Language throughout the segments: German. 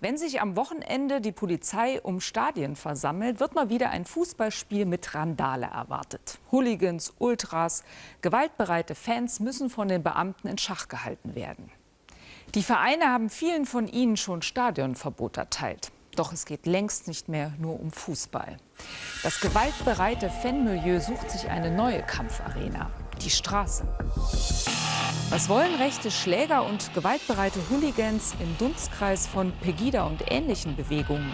Wenn sich am Wochenende die Polizei um Stadien versammelt, wird mal wieder ein Fußballspiel mit Randale erwartet. Hooligans, Ultras, gewaltbereite Fans müssen von den Beamten in Schach gehalten werden. Die Vereine haben vielen von ihnen schon Stadionverbot erteilt. Doch es geht längst nicht mehr nur um Fußball. Das gewaltbereite Fanmilieu sucht sich eine neue Kampfarena, die Straße. Was wollen rechte Schläger und gewaltbereite Hooligans im Dunstkreis von Pegida und ähnlichen Bewegungen?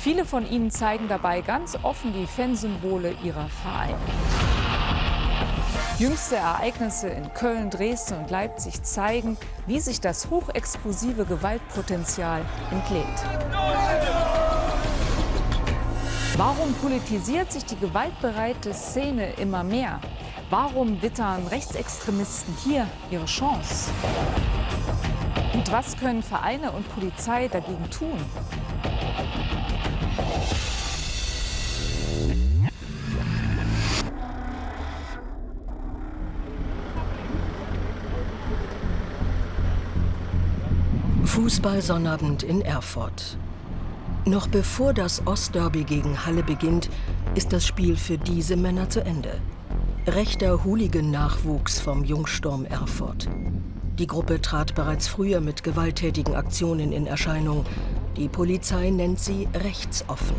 Viele von ihnen zeigen dabei ganz offen die Fansymbole ihrer Vereine. Jüngste Ereignisse in Köln, Dresden und Leipzig zeigen, wie sich das hochexplosive Gewaltpotenzial entlädt. Warum politisiert sich die gewaltbereite Szene immer mehr? Warum wittern Rechtsextremisten hier ihre Chance? Und was können Vereine und Polizei dagegen tun? Fußball-Sonnabend in Erfurt. Noch bevor das Ostderby gegen Halle beginnt, ist das Spiel für diese Männer zu Ende. Rechter Hooligan-Nachwuchs vom Jungsturm Erfurt. Die Gruppe trat bereits früher mit gewalttätigen Aktionen in Erscheinung. Die Polizei nennt sie rechtsoffen.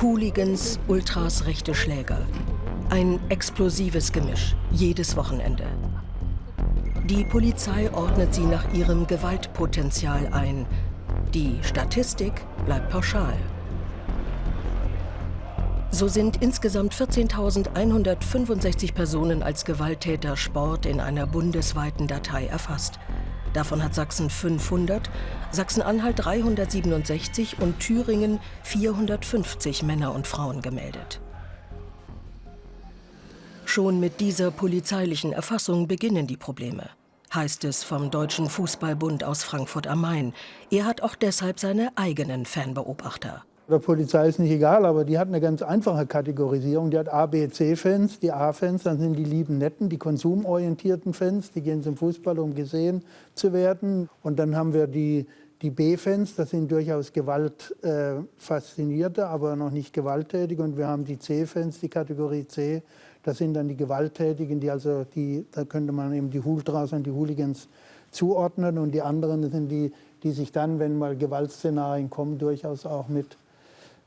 Hooligans, Ultras, rechte Schläger. Ein explosives Gemisch, jedes Wochenende. Die Polizei ordnet sie nach ihrem Gewaltpotenzial ein – die Statistik bleibt pauschal. So sind insgesamt 14.165 Personen als Gewalttäter Sport in einer bundesweiten Datei erfasst. Davon hat Sachsen 500, Sachsen-Anhalt 367 und Thüringen 450 Männer und Frauen gemeldet. Schon mit dieser polizeilichen Erfassung beginnen die Probleme heißt es vom Deutschen Fußballbund aus Frankfurt am Main. Er hat auch deshalb seine eigenen Fanbeobachter. Der Polizei ist nicht egal, aber die hat eine ganz einfache Kategorisierung. Die hat A, B, C-Fans. Die A-Fans, dann sind die lieben Netten, die konsumorientierten Fans. Die gehen zum Fußball, um gesehen zu werden. Und dann haben wir die, die B-Fans, das sind durchaus gewaltfaszinierte, äh, aber noch nicht gewalttätige. Und wir haben die C-Fans, die Kategorie C. Das sind dann die Gewalttätigen, die also die, da könnte man eben die Ultras und die Hooligans zuordnen. Und die anderen sind die, die sich dann, wenn mal Gewaltszenarien kommen, durchaus auch mit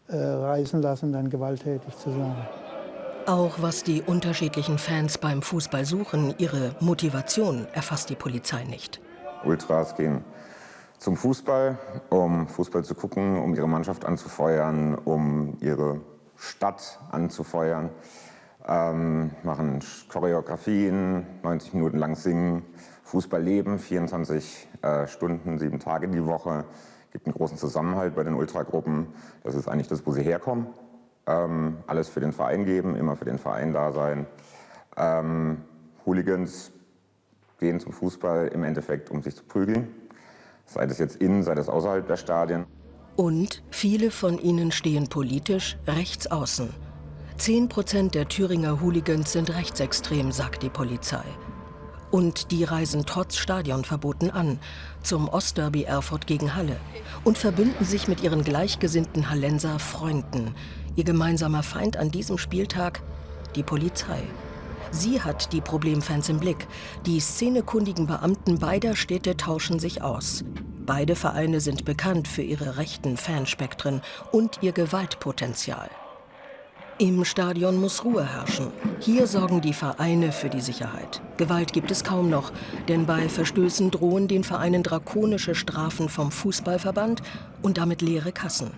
äh, reißen lassen, dann gewalttätig zu sein. Auch was die unterschiedlichen Fans beim Fußball suchen, ihre Motivation erfasst die Polizei nicht. Ultras gehen zum Fußball, um Fußball zu gucken, um ihre Mannschaft anzufeuern, um ihre Stadt anzufeuern ähm, machen Choreografien, 90 Minuten lang singen, Fußball leben, 24 äh, Stunden, sieben Tage die Woche. Gibt einen großen Zusammenhalt bei den Ultragruppen. Das ist eigentlich das, wo sie herkommen. Ähm, alles für den Verein geben, immer für den Verein da sein. Ähm, Hooligans gehen zum Fußball im Endeffekt, um sich zu prügeln. Sei das jetzt innen, sei das außerhalb der Stadien. Und viele von ihnen stehen politisch rechts außen. Zehn Prozent der Thüringer Hooligans sind rechtsextrem, sagt die Polizei. Und die reisen trotz Stadionverboten an, zum Ostderby Erfurt gegen Halle und verbünden sich mit ihren gleichgesinnten Hallenser Freunden. Ihr gemeinsamer Feind an diesem Spieltag? Die Polizei. Sie hat die Problemfans im Blick. Die szenekundigen Beamten beider Städte tauschen sich aus. Beide Vereine sind bekannt für ihre rechten Fanspektren und ihr Gewaltpotenzial. Im Stadion muss Ruhe herrschen. Hier sorgen die Vereine für die Sicherheit. Gewalt gibt es kaum noch, denn bei Verstößen drohen den Vereinen drakonische Strafen vom Fußballverband und damit leere Kassen.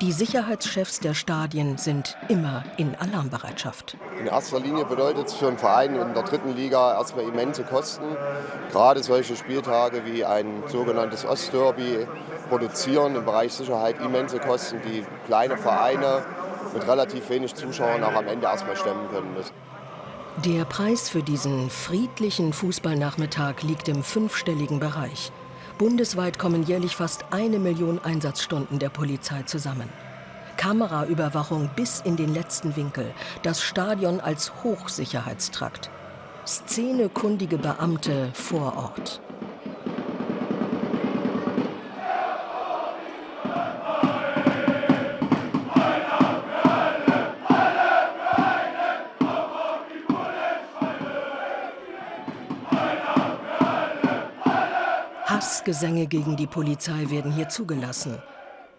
Die Sicherheitschefs der Stadien sind immer in Alarmbereitschaft. In erster Linie bedeutet es für einen Verein in der dritten Liga erstmal immense Kosten. Gerade solche Spieltage wie ein sogenanntes Ostderby produzieren im Bereich Sicherheit immense Kosten, die kleine Vereine mit relativ wenig Zuschauern auch am Ende erstmal stemmen können müssen. Der Preis für diesen friedlichen Fußballnachmittag liegt im fünfstelligen Bereich. Bundesweit kommen jährlich fast eine Million Einsatzstunden der Polizei zusammen. Kameraüberwachung bis in den letzten Winkel, das Stadion als Hochsicherheitstrakt. Szenekundige Beamte vor Ort. Hilfsgesänge gegen die Polizei werden hier zugelassen.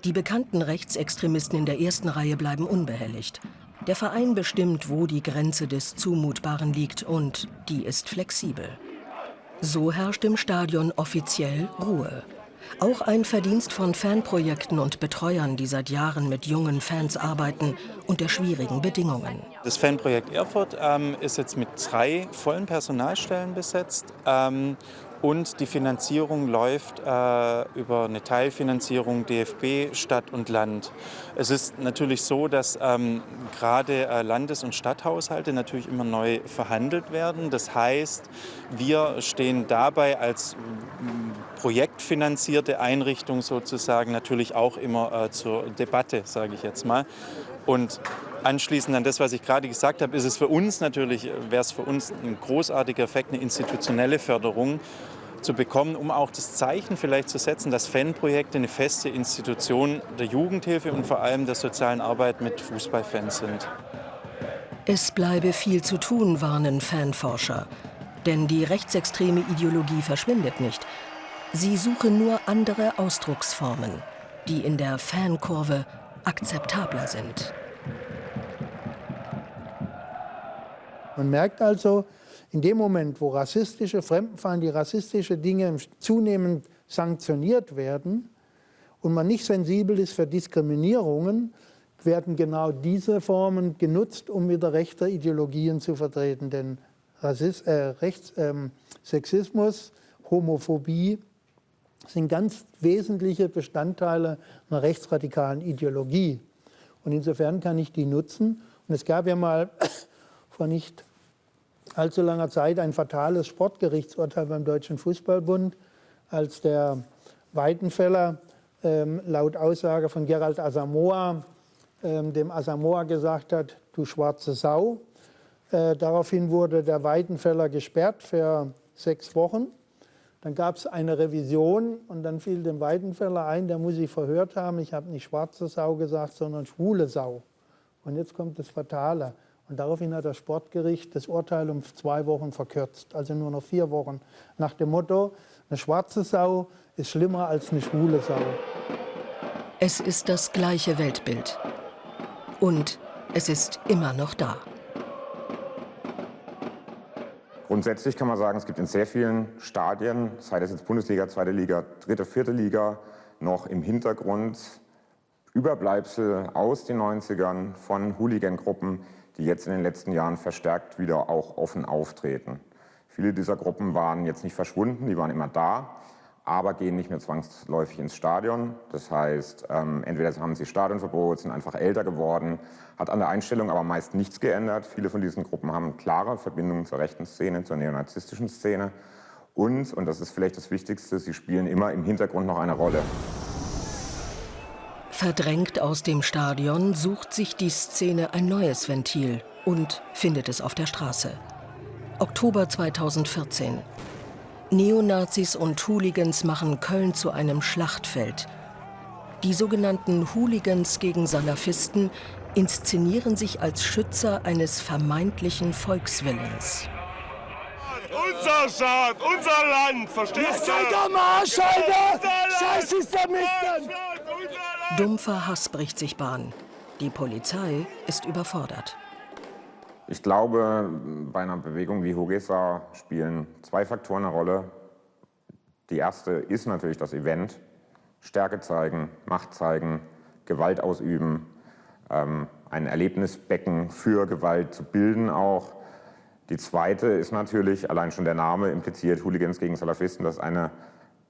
Die bekannten Rechtsextremisten in der ersten Reihe bleiben unbehelligt. Der Verein bestimmt, wo die Grenze des Zumutbaren liegt und die ist flexibel. So herrscht im Stadion offiziell Ruhe. Auch ein Verdienst von Fanprojekten und Betreuern, die seit Jahren mit jungen Fans arbeiten unter schwierigen Bedingungen. Das Fanprojekt Erfurt ähm, ist jetzt mit drei vollen Personalstellen besetzt ähm, und die Finanzierung läuft äh, über eine Teilfinanzierung DFB, Stadt und Land. Es ist natürlich so, dass ähm, gerade äh, Landes- und Stadthaushalte natürlich immer neu verhandelt werden. Das heißt, wir stehen dabei als projektfinanzierte Einrichtung sozusagen natürlich auch immer äh, zur Debatte, sage ich jetzt mal. Und anschließend an das, was ich gerade gesagt habe, ist es für uns natürlich, wäre es für uns ein großartiger Effekt, eine institutionelle Förderung zu bekommen, um auch das Zeichen vielleicht zu setzen, dass Fanprojekte eine feste Institution der Jugendhilfe und vor allem der sozialen Arbeit mit Fußballfans sind. Es bleibe viel zu tun, warnen Fanforscher. Denn die rechtsextreme Ideologie verschwindet nicht. Sie suche nur andere Ausdrucksformen, die in der Fankurve akzeptabler sind. Man merkt also, in dem Moment, wo rassistische, fremdenfeindliche, rassistische Dinge zunehmend sanktioniert werden und man nicht sensibel ist für Diskriminierungen, werden genau diese Formen genutzt, um wieder rechte Ideologien zu vertreten. Denn Rassist, äh, Rechts, ähm, Sexismus, Homophobie sind ganz wesentliche Bestandteile einer rechtsradikalen Ideologie. Und insofern kann ich die nutzen. Und es gab ja mal vor nicht allzu langer Zeit ein fatales Sportgerichtsurteil beim Deutschen Fußballbund, als der Weidenfeller ähm, laut Aussage von Gerald Asamoah ähm, dem Asamoah gesagt hat, du schwarze Sau. Äh, daraufhin wurde der Weidenfeller gesperrt für sechs Wochen. Dann gab es eine Revision und dann fiel dem Weidenfeller ein, der muss sich verhört haben, ich habe nicht schwarze Sau gesagt, sondern schwule Sau. Und jetzt kommt das Fatale. Und daraufhin hat das Sportgericht das Urteil um zwei Wochen verkürzt, also nur noch vier Wochen. Nach dem Motto, eine schwarze Sau ist schlimmer als eine schwule Sau. Es ist das gleiche Weltbild. Und es ist immer noch da. Grundsätzlich kann man sagen, es gibt in sehr vielen Stadien, sei das jetzt Bundesliga, zweite Liga, dritte, vierte Liga, noch im Hintergrund Überbleibsel aus den 90ern von Hooligan-Gruppen, die jetzt in den letzten Jahren verstärkt wieder auch offen auftreten. Viele dieser Gruppen waren jetzt nicht verschwunden, die waren immer da, aber gehen nicht mehr zwangsläufig ins Stadion. Das heißt, ähm, entweder haben sie Stadionverbot, sind einfach älter geworden, hat an der Einstellung aber meist nichts geändert. Viele von diesen Gruppen haben klare Verbindungen zur rechten Szene, zur neonazistischen Szene. Und, und das ist vielleicht das Wichtigste, sie spielen immer im Hintergrund noch eine Rolle. Verdrängt aus dem Stadion sucht sich die Szene ein neues Ventil und findet es auf der Straße. Oktober 2014. Neonazis und Hooligans machen Köln zu einem Schlachtfeld. Die sogenannten Hooligans gegen Salafisten inszenieren sich als Schützer eines vermeintlichen Volkswillens. Unser Staat, unser Land, verstehst du? Seid am Arsch, Alter! Scheiß Islamisten! Dumpfer Hass bricht sich Bahn. Die Polizei ist überfordert. Ich glaube, bei einer Bewegung wie Hogesa spielen zwei Faktoren eine Rolle. Die erste ist natürlich das Event. Stärke zeigen, Macht zeigen, Gewalt ausüben, ähm, ein Erlebnisbecken für Gewalt zu bilden auch. Die zweite ist natürlich, allein schon der Name impliziert, Hooligans gegen Salafisten, das ist eine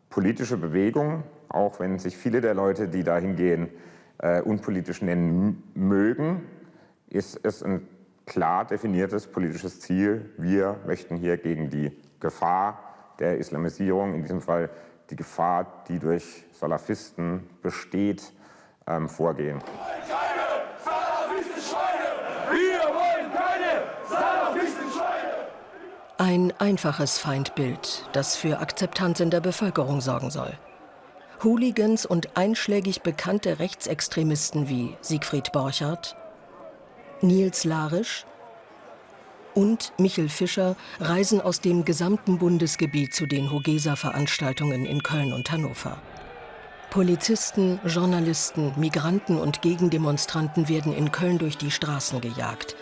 politische Bewegung, auch wenn sich viele der Leute, die da hingehen, äh, unpolitisch nennen mögen, ist es ein klar definiertes politisches Ziel. Wir möchten hier gegen die Gefahr der Islamisierung, in diesem Fall die Gefahr, die durch Salafisten besteht, ähm, vorgehen. Ein einfaches Feindbild, das für Akzeptanz in der Bevölkerung sorgen soll. Hooligans und einschlägig bekannte Rechtsextremisten wie Siegfried Borchardt, Nils Larisch und Michel Fischer reisen aus dem gesamten Bundesgebiet zu den Hogesa-Veranstaltungen in Köln und Hannover. Polizisten, Journalisten, Migranten und Gegendemonstranten werden in Köln durch die Straßen gejagt.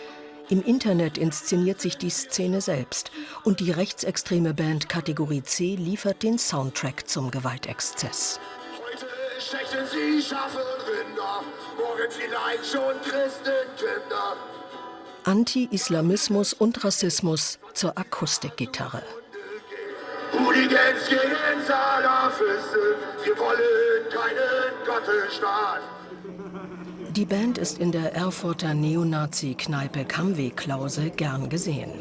Im Internet inszeniert sich die Szene selbst und die rechtsextreme Band Kategorie C liefert den Soundtrack zum Gewaltexzess. Heute stechen sie Schafe und Rinder, morgen vielleicht schon Christenkinder. Anti-Islamismus und Rassismus zur Akustikgitarre. Hooligans gegen Salafisten, wir wollen keinen Gottesstaat. Die Band ist in der Erfurter Neonazi-Kneipe Kamweg-Klause gern gesehen.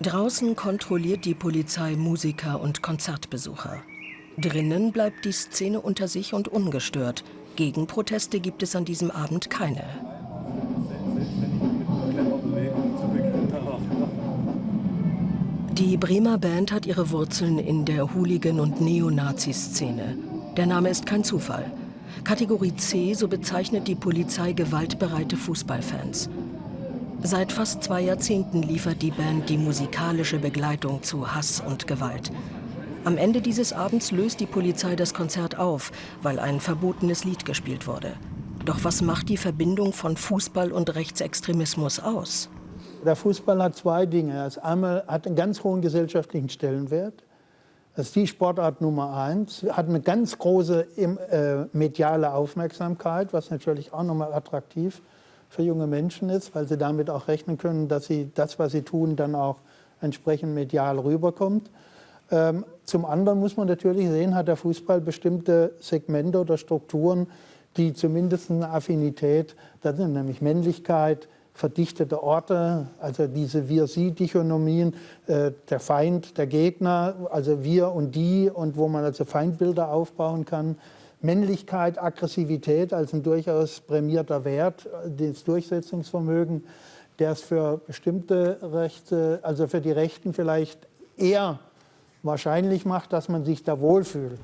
Draußen kontrolliert die Polizei Musiker und Konzertbesucher. Drinnen bleibt die Szene unter sich und ungestört. Gegenproteste gibt es an diesem Abend keine. Die Bremer Band hat ihre Wurzeln in der Hooligan- und Neonazi-Szene. Der Name ist kein Zufall. Kategorie C, so bezeichnet die Polizei gewaltbereite Fußballfans. Seit fast zwei Jahrzehnten liefert die Band die musikalische Begleitung zu Hass und Gewalt. Am Ende dieses Abends löst die Polizei das Konzert auf, weil ein verbotenes Lied gespielt wurde. Doch was macht die Verbindung von Fußball und Rechtsextremismus aus? Der Fußball hat zwei Dinge. Einmal hat einen ganz hohen gesellschaftlichen Stellenwert. Das ist die Sportart Nummer eins. Hat eine ganz große äh, mediale Aufmerksamkeit, was natürlich auch nochmal attraktiv für junge Menschen ist, weil sie damit auch rechnen können, dass sie das, was sie tun, dann auch entsprechend medial rüberkommt. Ähm, zum anderen muss man natürlich sehen, hat der Fußball bestimmte Segmente oder Strukturen, die zumindest eine Affinität, das sind nämlich Männlichkeit, verdichtete Orte, also diese Wir-Sie-Dichonomien, äh, der Feind, der Gegner, also wir und die und wo man also Feindbilder aufbauen kann. Männlichkeit, Aggressivität als ein durchaus prämierter Wert, das Durchsetzungsvermögen, der es für bestimmte Rechte, also für die Rechten vielleicht eher wahrscheinlich macht, dass man sich da wohlfühlt.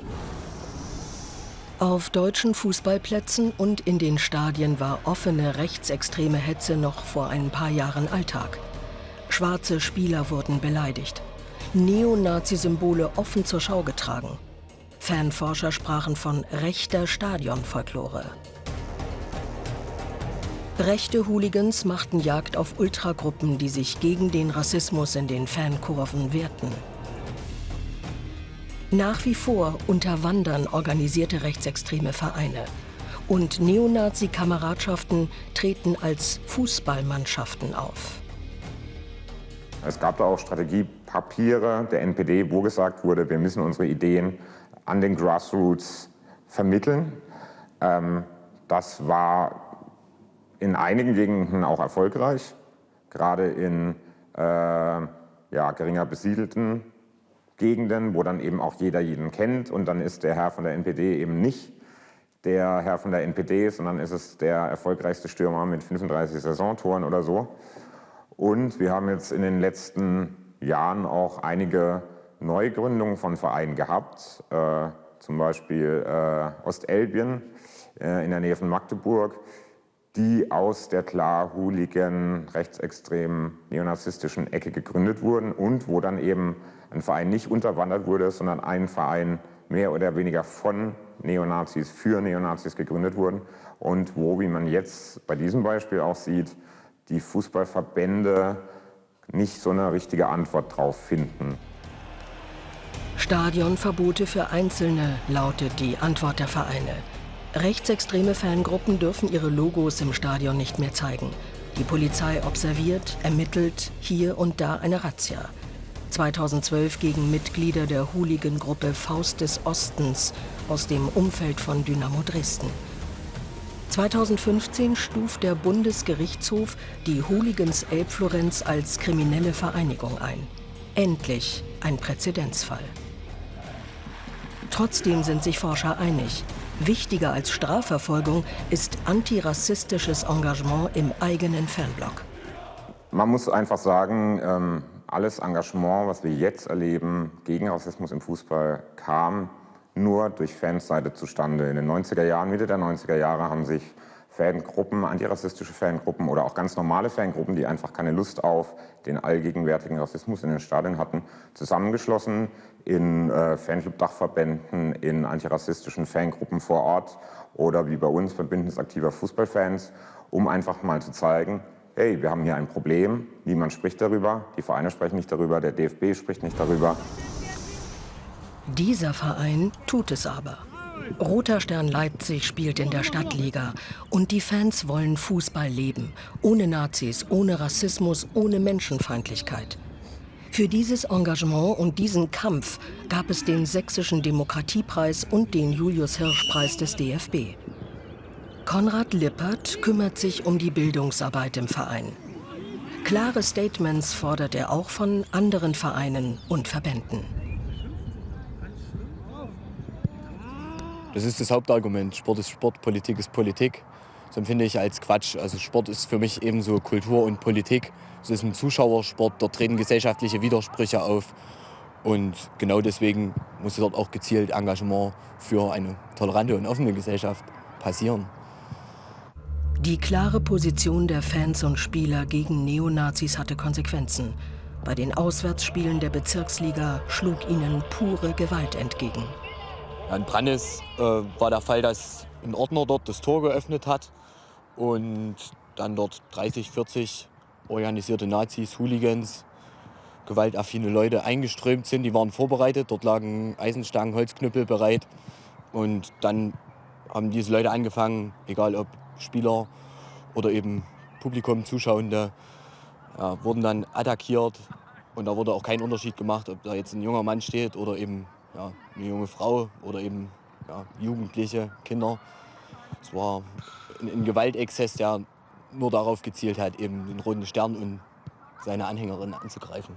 Auf deutschen Fußballplätzen und in den Stadien war offene rechtsextreme Hetze noch vor ein paar Jahren Alltag. Schwarze Spieler wurden beleidigt. Neonazi-Symbole offen zur Schau getragen. Fanforscher sprachen von rechter Stadionfolklore. Rechte Hooligans machten Jagd auf Ultragruppen, die sich gegen den Rassismus in den Fankurven wehrten. Nach wie vor unterwandern organisierte rechtsextreme Vereine. Und Neonazi-Kameradschaften treten als Fußballmannschaften auf. Es gab da auch Strategiepapiere der NPD, wo gesagt wurde, wir müssen unsere Ideen an den Grassroots vermitteln. Ähm, das war in einigen Gegenden auch erfolgreich, gerade in äh, ja, geringer besiedelten Gegenden, wo dann eben auch jeder jeden kennt und dann ist der Herr von der NPD eben nicht der Herr von der NPD, sondern ist es der erfolgreichste Stürmer mit 35 Saisontoren oder so. Und wir haben jetzt in den letzten Jahren auch einige Neugründungen von Vereinen gehabt, äh, zum Beispiel äh, Ostelbien äh, in der Nähe von Magdeburg, die aus der klar hooligan, rechtsextremen, neonazistischen Ecke gegründet wurden und wo dann eben ein Verein nicht unterwandert wurde, sondern ein Verein mehr oder weniger von Neonazis für Neonazis gegründet wurden und wo, wie man jetzt bei diesem Beispiel auch sieht, die Fußballverbände nicht so eine richtige Antwort drauf finden. Stadionverbote für Einzelne lautet die Antwort der Vereine. Rechtsextreme Fangruppen dürfen ihre Logos im Stadion nicht mehr zeigen. Die Polizei observiert, ermittelt, hier und da eine Razzia. 2012 gegen Mitglieder der Hooligan-Gruppe Faust des Ostens aus dem Umfeld von Dynamo Dresden. 2015 stuft der Bundesgerichtshof die Hooligans Elbflorenz als kriminelle Vereinigung ein. Endlich ein Präzedenzfall. Trotzdem sind sich Forscher einig. Wichtiger als Strafverfolgung ist antirassistisches Engagement im eigenen Fanblock. Man muss einfach sagen, ähm, alles Engagement, was wir jetzt erleben gegen Rassismus im Fußball, kam nur durch Fansseite zustande. In den 90er Jahren, Mitte der 90er Jahre haben sich Fangruppen, antirassistische Fangruppen oder auch ganz normale Fangruppen, die einfach keine Lust auf den allgegenwärtigen Rassismus in den Stadien hatten, zusammengeschlossen in äh, Fanclub-Dachverbänden, in antirassistischen Fangruppen vor Ort oder wie bei uns beim Bündnis aktiver Fußballfans, um einfach mal zu zeigen, hey, wir haben hier ein Problem, niemand spricht darüber, die Vereine sprechen nicht darüber, der DFB spricht nicht darüber. Dieser Verein tut es aber. Roter Stern Leipzig spielt in der Stadtliga und die Fans wollen Fußball leben, ohne Nazis, ohne Rassismus, ohne Menschenfeindlichkeit. Für dieses Engagement und diesen Kampf gab es den Sächsischen Demokratiepreis und den Julius-Hirsch-Preis des DFB. Konrad Lippert kümmert sich um die Bildungsarbeit im Verein. Klare Statements fordert er auch von anderen Vereinen und Verbänden. Das ist das Hauptargument. Sport ist Sport, Politik ist Politik. Das empfinde ich als Quatsch. Also Sport ist für mich ebenso Kultur und Politik. Es ist ein Zuschauersport, dort treten gesellschaftliche Widersprüche auf. Und genau deswegen muss dort auch gezielt Engagement für eine tolerante und offene Gesellschaft passieren. Die klare Position der Fans und Spieler gegen Neonazis hatte Konsequenzen. Bei den Auswärtsspielen der Bezirksliga schlug ihnen pure Gewalt entgegen. In Brandes äh, war der Fall, dass ein Ordner dort das Tor geöffnet hat und dann dort 30, 40 organisierte Nazis, Hooligans, gewaltaffine Leute eingeströmt sind. Die waren vorbereitet, dort lagen Eisenstangen, Holzknüppel bereit. Und dann haben diese Leute angefangen, egal ob Spieler oder eben Publikum, Zuschauende, ja, wurden dann attackiert. Und da wurde auch kein Unterschied gemacht, ob da jetzt ein junger Mann steht oder eben ja, eine junge Frau oder eben ja, Jugendliche, Kinder. Es war ein, Gewaltexzess, der nur darauf gezielt hat, eben den Roten Stern und seine Anhängerinnen anzugreifen.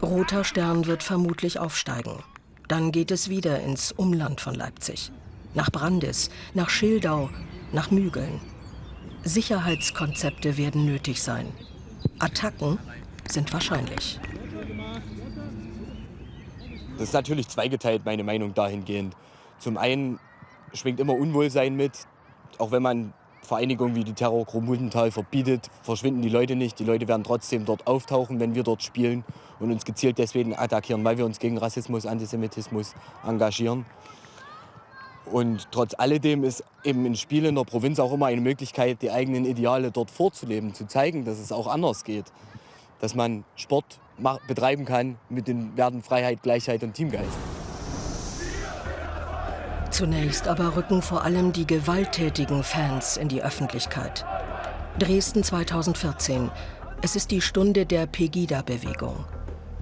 Roter Stern wird vermutlich aufsteigen. Dann geht es wieder ins Umland von Leipzig. Nach Brandis, nach Schildau, nach Mügeln. Sicherheitskonzepte werden nötig sein. Attacken sind wahrscheinlich. Das ist natürlich zweigeteilt, meine Meinung dahingehend. Zum einen schwingt immer Unwohlsein mit. Auch wenn man Vereinigungen wie die Terrorgruppe Muldental verbietet, verschwinden die Leute nicht. Die Leute werden trotzdem dort auftauchen, wenn wir dort spielen und uns gezielt deswegen attackieren, weil wir uns gegen Rassismus, Antisemitismus engagieren. Und trotz alledem ist eben ein Spiel in der Provinz auch immer eine Möglichkeit, die eigenen Ideale dort vorzuleben, zu zeigen, dass es auch anders geht. Dass man Sport betreiben kann mit den Werten Freiheit, Gleichheit und Teamgeist. Zunächst aber rücken vor allem die gewalttätigen Fans in die Öffentlichkeit. Dresden 2014. Es ist die Stunde der Pegida-Bewegung.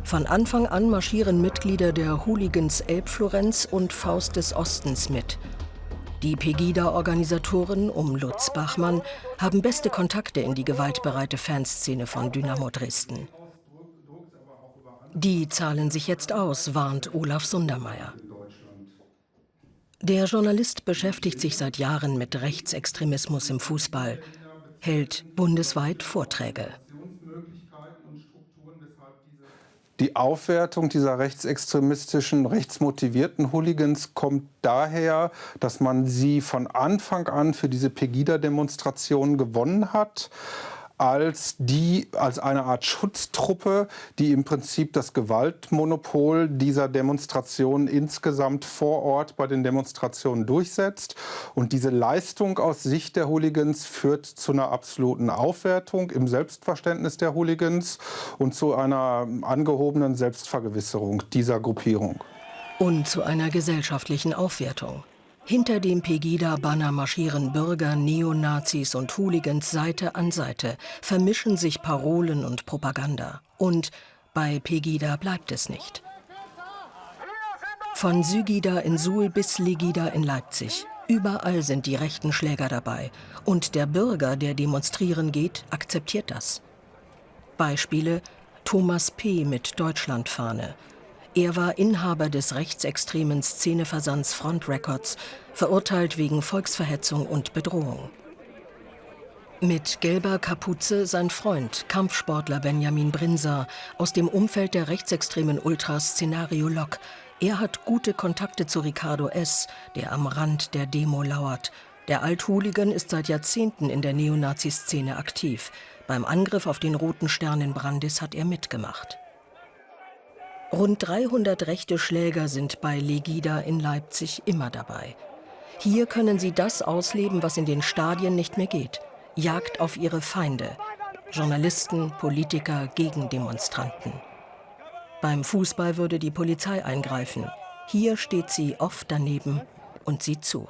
Von Anfang an marschieren Mitglieder der Hooligans Elbflorenz und Faust des Ostens mit. Die Pegida-Organisatoren um Lutz Bachmann haben beste Kontakte in die gewaltbereite Fanszene von Dynamo Dresden. Die zahlen sich jetzt aus, warnt Olaf Sundermeier. Der Journalist beschäftigt sich seit Jahren mit Rechtsextremismus im Fußball, hält bundesweit Vorträge. Die Aufwertung dieser rechtsextremistischen, rechtsmotivierten Hooligans kommt daher, dass man sie von Anfang an für diese Pegida-Demonstrationen gewonnen hat als die als eine Art Schutztruppe, die im Prinzip das Gewaltmonopol dieser Demonstrationen insgesamt vor Ort bei den Demonstrationen durchsetzt. Und diese Leistung aus Sicht der Hooligans führt zu einer absoluten Aufwertung im Selbstverständnis der Hooligans und zu einer angehobenen Selbstvergewisserung dieser Gruppierung. Und zu einer gesellschaftlichen Aufwertung. Hinter dem Pegida-Banner marschieren Bürger, Neonazis und Hooligans Seite an Seite, vermischen sich Parolen und Propaganda. Und bei Pegida bleibt es nicht. Von Sygida in Suhl bis Legida in Leipzig. Überall sind die rechten Schläger dabei. Und der Bürger, der demonstrieren geht, akzeptiert das. Beispiele Thomas P. mit Deutschlandfahne, er war Inhaber des rechtsextremen Szeneversands Front Records, verurteilt wegen Volksverhetzung und Bedrohung. Mit gelber Kapuze sein Freund, Kampfsportler Benjamin Brinser aus dem Umfeld der rechtsextremen Ultras Szenario Lok. Er hat gute Kontakte zu Ricardo S., der am Rand der Demo lauert. Der Althooligan ist seit Jahrzehnten in der Neonazi-Szene aktiv. Beim Angriff auf den Roten Stern in Brandis hat er mitgemacht. Rund 300 rechte Schläger sind bei Legida in Leipzig immer dabei. Hier können sie das ausleben, was in den Stadien nicht mehr geht. Jagd auf ihre Feinde. Journalisten, Politiker, Gegendemonstranten. Beim Fußball würde die Polizei eingreifen. Hier steht sie oft daneben und sieht zu.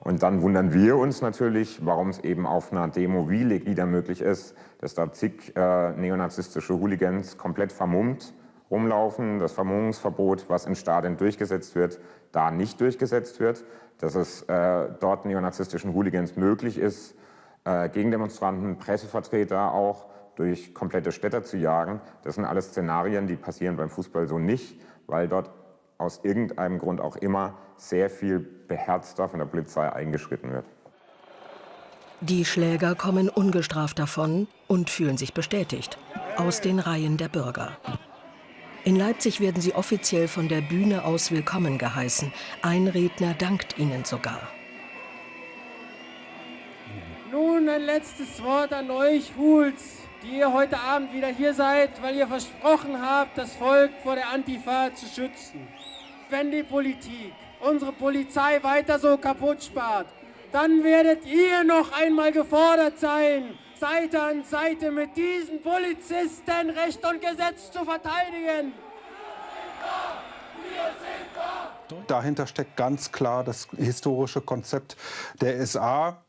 Und dann wundern wir uns natürlich, warum es eben auf einer Demo wie Legida möglich ist, dass da zig äh, neonazistische Hooligans komplett vermummt rumlaufen, das Vermummungsverbot, was in Stadien durchgesetzt wird, da nicht durchgesetzt wird, dass es äh, dort neonazistischen Hooligans möglich ist, äh, Gegendemonstranten, Pressevertreter auch durch komplette Städte zu jagen. Das sind alles Szenarien, die passieren beim Fußball so nicht, weil dort aus irgendeinem Grund auch immer sehr viel beherzter von der Polizei eingeschritten wird. Die Schläger kommen ungestraft davon und fühlen sich bestätigt. Aus den Reihen der Bürger. In Leipzig werden sie offiziell von der Bühne aus willkommen geheißen. Ein Redner dankt ihnen sogar. Nun ein letztes Wort an euch, Huls die ihr heute Abend wieder hier seid, weil ihr versprochen habt, das Volk vor der Antifa zu schützen. Wenn die Politik unsere Polizei weiter so kaputt spart, dann werdet ihr noch einmal gefordert sein, Seite an Seite mit diesen Polizisten Recht und Gesetz zu verteidigen. Dahinter steckt ganz klar das historische Konzept der SA,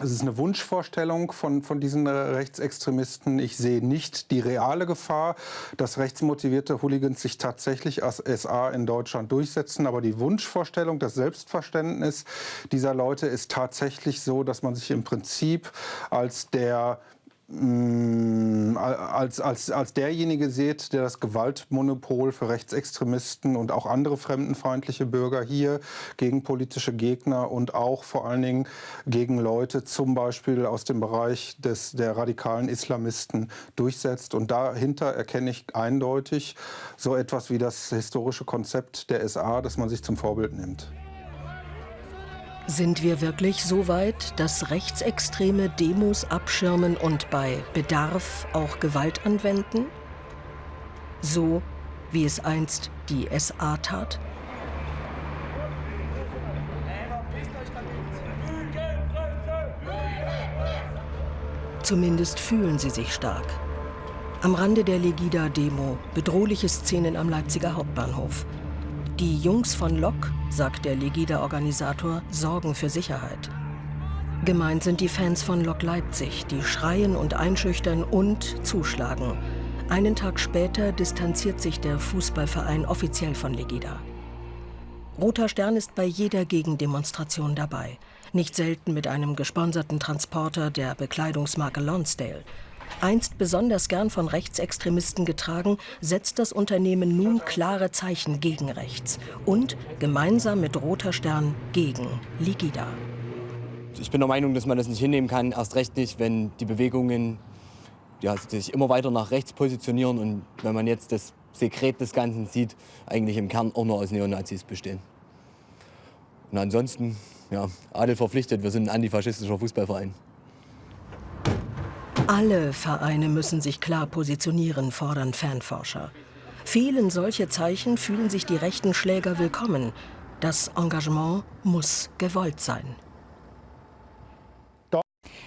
es ist eine Wunschvorstellung von, von diesen Rechtsextremisten. Ich sehe nicht die reale Gefahr, dass rechtsmotivierte Hooligans sich tatsächlich als SA in Deutschland durchsetzen. Aber die Wunschvorstellung, das Selbstverständnis dieser Leute ist tatsächlich so, dass man sich im Prinzip als der als, als, als derjenige seht, der das Gewaltmonopol für Rechtsextremisten und auch andere fremdenfeindliche Bürger hier gegen politische Gegner und auch vor allen Dingen gegen Leute zum Beispiel aus dem Bereich des, der radikalen Islamisten durchsetzt. Und dahinter erkenne ich eindeutig so etwas wie das historische Konzept der SA, das man sich zum Vorbild nimmt. Sind wir wirklich so weit, dass Rechtsextreme Demos abschirmen und bei Bedarf auch Gewalt anwenden? So wie es einst die SA tat? Zumindest fühlen sie sich stark. Am Rande der Legida-Demo bedrohliche Szenen am Leipziger Hauptbahnhof. Die Jungs von Lok, sagt der Legida-Organisator, sorgen für Sicherheit. Gemeint sind die Fans von Lok Leipzig, die schreien und einschüchtern und zuschlagen. Einen Tag später distanziert sich der Fußballverein offiziell von Legida. Roter Stern ist bei jeder Gegendemonstration dabei. Nicht selten mit einem gesponserten Transporter der Bekleidungsmarke Lonsdale. Einst besonders gern von Rechtsextremisten getragen, setzt das Unternehmen nun klare Zeichen gegen rechts und gemeinsam mit Roter Stern gegen Ligida. Ich bin der Meinung, dass man das nicht hinnehmen kann, erst recht nicht, wenn die Bewegungen ja, sich immer weiter nach rechts positionieren und wenn man jetzt das Sekret des Ganzen sieht, eigentlich im Kern auch nur aus Neonazis bestehen. Und ansonsten, ja, Adel verpflichtet, wir sind ein antifaschistischer Fußballverein. Alle Vereine müssen sich klar positionieren, fordern Fanforscher. Fehlen solche Zeichen, fühlen sich die rechten Schläger willkommen. Das Engagement muss gewollt sein.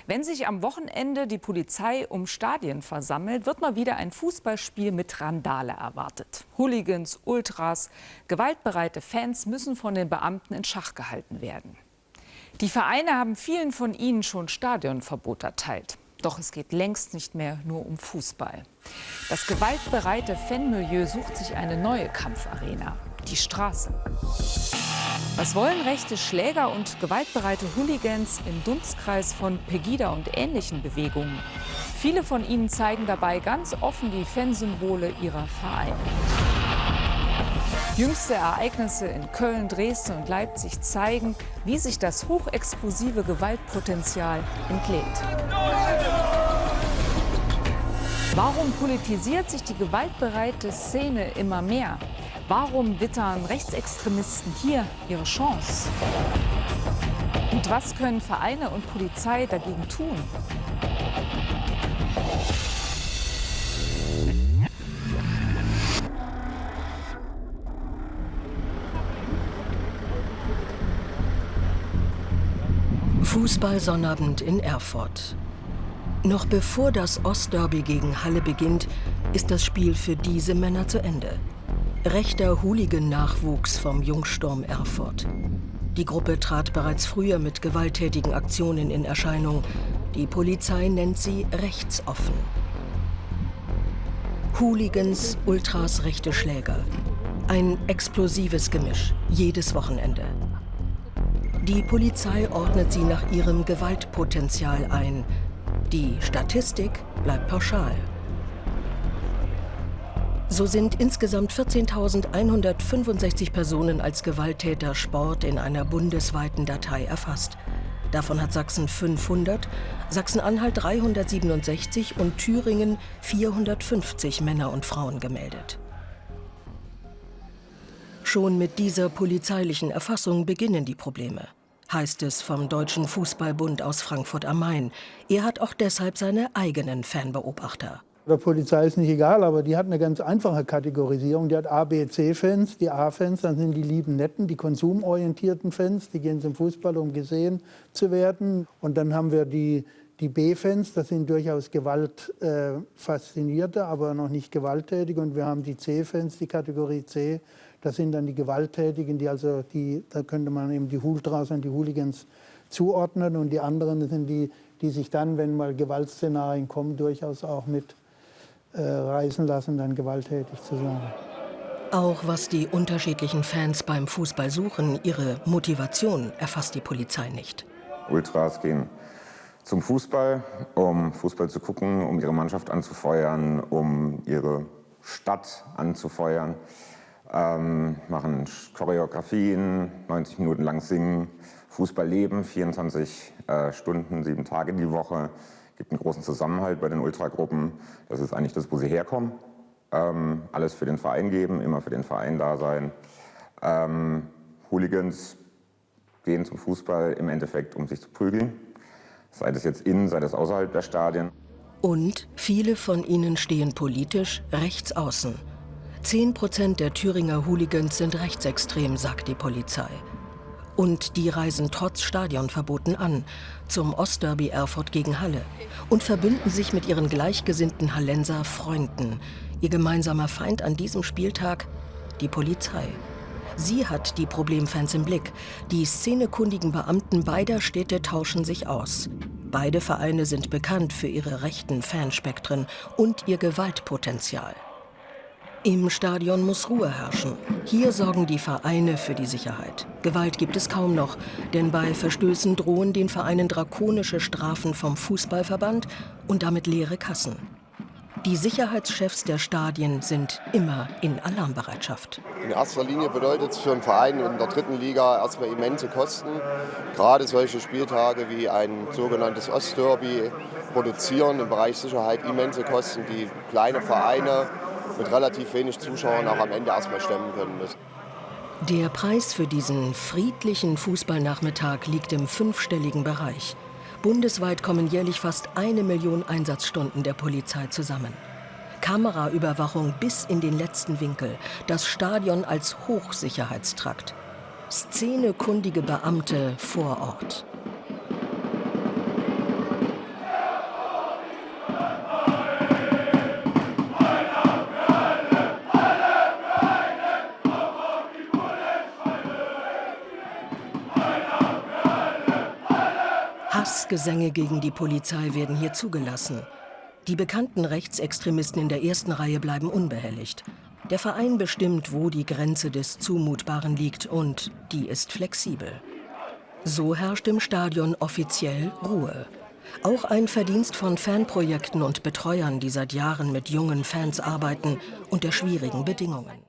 Wenn sich am Wochenende die Polizei um Stadien versammelt, wird mal wieder ein Fußballspiel mit Randale erwartet. Hooligans, Ultras, gewaltbereite Fans müssen von den Beamten in Schach gehalten werden. Die Vereine haben vielen von ihnen schon Stadionverbot erteilt. Doch es geht längst nicht mehr nur um Fußball. Das gewaltbereite Fanmilieu sucht sich eine neue Kampfarena, die Straße. Was wollen rechte Schläger und gewaltbereite Hooligans im Dunstkreis von Pegida und ähnlichen Bewegungen? Viele von ihnen zeigen dabei ganz offen die Fansymbole ihrer Vereine. Jüngste Ereignisse in Köln, Dresden und Leipzig zeigen, wie sich das hochexplosive Gewaltpotenzial entlädt. Warum politisiert sich die gewaltbereite Szene immer mehr? Warum wittern Rechtsextremisten hier ihre Chance? Und was können Vereine und Polizei dagegen tun? Fußball-Sonnabend in Erfurt. Noch bevor das Ostderby gegen Halle beginnt, ist das Spiel für diese Männer zu Ende. Rechter Hooligan-Nachwuchs vom Jungsturm Erfurt. Die Gruppe trat bereits früher mit gewalttätigen Aktionen in Erscheinung. Die Polizei nennt sie rechtsoffen. Hooligans, Ultras, rechte Schläger. Ein explosives Gemisch, jedes Wochenende. Die Polizei ordnet sie nach ihrem Gewaltpotenzial ein. Die Statistik bleibt pauschal. So sind insgesamt 14.165 Personen als Gewalttäter Sport in einer bundesweiten Datei erfasst. Davon hat Sachsen 500, Sachsen-Anhalt 367 und Thüringen 450 Männer und Frauen gemeldet. Schon mit dieser polizeilichen Erfassung beginnen die Probleme heißt es vom Deutschen Fußballbund aus Frankfurt am Main. Er hat auch deshalb seine eigenen Fanbeobachter. Der Polizei ist nicht egal, aber die hat eine ganz einfache Kategorisierung. Die hat A, B, C-Fans. Die A-Fans, dann sind die lieben Netten, die konsumorientierten Fans. Die gehen zum Fußball, um gesehen zu werden. Und dann haben wir die, die B-Fans, das sind durchaus gewaltfaszinierte, äh, aber noch nicht gewalttätige. Und wir haben die C-Fans, die Kategorie C. Das sind dann die Gewalttätigen, die also die, da könnte man eben die Ultras und die Hooligans zuordnen. Und die anderen sind die, die sich dann, wenn mal Gewaltszenarien kommen, durchaus auch mit äh, reißen lassen, dann gewalttätig zu sein. Auch was die unterschiedlichen Fans beim Fußball suchen, ihre Motivation erfasst die Polizei nicht. Ultras gehen zum Fußball, um Fußball zu gucken, um ihre Mannschaft anzufeuern, um ihre Stadt anzufeuern, ähm, machen Choreografien, 90 Minuten lang singen, Fußball leben, 24 äh, Stunden, sieben Tage die Woche. gibt einen großen Zusammenhalt bei den Ultragruppen. Das ist eigentlich das, wo sie herkommen. Ähm, alles für den Verein geben, immer für den Verein da sein. Ähm, Hooligans gehen zum Fußball im Endeffekt, um sich zu prügeln sei das jetzt innen, sei das außerhalb der Stadien. Und viele von ihnen stehen politisch rechts außen. Zehn Prozent der Thüringer Hooligans sind rechtsextrem, sagt die Polizei. Und die reisen trotz Stadionverboten an, zum Ostderby Erfurt gegen Halle und verbünden sich mit ihren gleichgesinnten Hallenser Freunden. Ihr gemeinsamer Feind an diesem Spieltag? Die Polizei. Sie hat die Problemfans im Blick. Die szenekundigen Beamten beider Städte tauschen sich aus. Beide Vereine sind bekannt für ihre rechten Fanspektren und ihr Gewaltpotenzial. Im Stadion muss Ruhe herrschen. Hier sorgen die Vereine für die Sicherheit. Gewalt gibt es kaum noch, denn bei Verstößen drohen den Vereinen drakonische Strafen vom Fußballverband und damit leere Kassen. Die Sicherheitschefs der Stadien sind immer in Alarmbereitschaft. In erster Linie bedeutet es für einen Verein in der dritten Liga erstmal immense Kosten. Gerade solche Spieltage wie ein sogenanntes Ostderby produzieren im Bereich Sicherheit immense Kosten, die kleine Vereine mit relativ wenig Zuschauern auch am Ende erstmal stemmen können müssen. Der Preis für diesen friedlichen Fußballnachmittag liegt im fünfstelligen Bereich. Bundesweit kommen jährlich fast eine Million Einsatzstunden der Polizei zusammen. Kameraüberwachung bis in den letzten Winkel, das Stadion als Hochsicherheitstrakt. Szenekundige Beamte vor Ort. Hassgesänge gegen die Polizei werden hier zugelassen. Die bekannten Rechtsextremisten in der ersten Reihe bleiben unbehelligt. Der Verein bestimmt, wo die Grenze des Zumutbaren liegt und die ist flexibel. So herrscht im Stadion offiziell Ruhe. Auch ein Verdienst von Fanprojekten und Betreuern, die seit Jahren mit jungen Fans arbeiten, unter schwierigen Bedingungen.